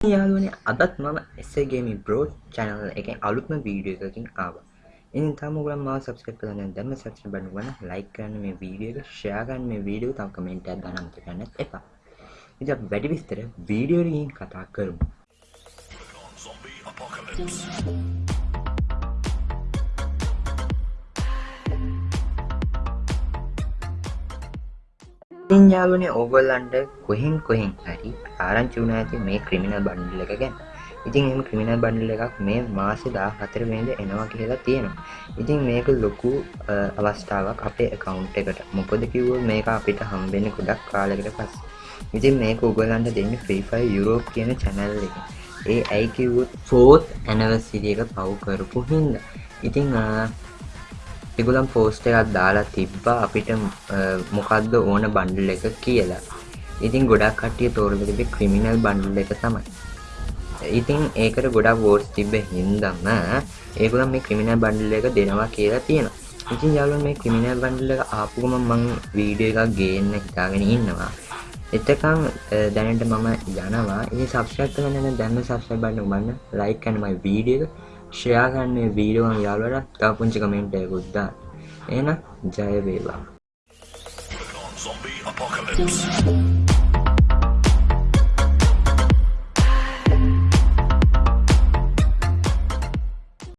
යාළුවනේ අදත් මම එසගේමි බ්‍රෝඩ් චැනල් එකෙන් අලුත්ම වීඩියෝ එකකින් ආවා. ඉතින් තාම ඔයගොල්ලෝ මාව සබ්ස්ක්‍රයිබ් කරලා නැත්නම් දැම්ම සබ්ස්ක්‍රයිබ් බටන් ගන්න ලයික් කරන්න මේ වීඩියෝ එක ෂෙයා කරන්න මේ වීඩියෝ තව කමෙන්ට් එකක් දාන්න අමතක කරන්නත් එපා. ඉතින් අපි වැඩි විස්තර වීඩියෝ එකකින් කතා කරමු. ඉතින් යාළුවනේ ඕගොල්ලන්ට කොහෙන් කොහෙන් හරි ආරංචි වුණා ඇති මේ ක්‍රිමිනල් බන්ඩල් එක ගැන. ඉතින් එහෙම ක්‍රිමිනල් බන්ඩල් එකක් මේ මාසේ 14 වෙනිදා එනවා කියලා තියෙනවා. ඉතින් මේක ලොකු අවස්ථාවක් අපේ account එකට. මොකද කිව්වොත් මේක අපිට හම්බෙන්නේ ගොඩක් කාලයකට පස්සේ. ඉතින් මේක ඔයගොල්ලන්ට දෙන්නේ Free Fire Europe කියන channel එකෙන්. ඒ ඇයි කිව්වොත් 4th anniversary එක පව් කරපු හින්දා. ඉතින් ඒගොල්ලන් පෝස්ට් එකක් දාලා තිබ්බා අපිට මොකක්ද ඕන බන්ඩල් එක කියලා. ඉතින් ගොඩක් කට්ටිය තෝරලා තිබ්බේ ක්‍රිමිනල් බන්ඩල් එක තමයි. ඉතින් ඒකට ගොඩක් වෝට්ස් තිබ්බ හින්දාම ඒගොල්ලන් මේ ක්‍රිමිනල් බන්ඩල් එක දෙනවා කියලා තියෙනවා. ඉතින් යාළුවෝ මේ ක්‍රිමිනල් බන්ඩල් එක ආපු ගමන් මම වීඩියෝ එකක් ගේන්න හිතාගෙන ඉන්නවා. එතකන් දැනට මම යනවා ඉතින් සබස්ක්‍රයිබ් කරන්න නම් දැන්ම සබස්ක්‍රයිබ් බටන් ඔබන්න ලයික් කරන්න මගේ වීඩියෝ එක ෂෙයා කරන්න මේ වීඩියෝ එක යාළුවන්ට තව පුංචි කමෙන්ට් එකකුත් දාන්න. එහෙනම් ජය වේවා. Zombie apocalypse.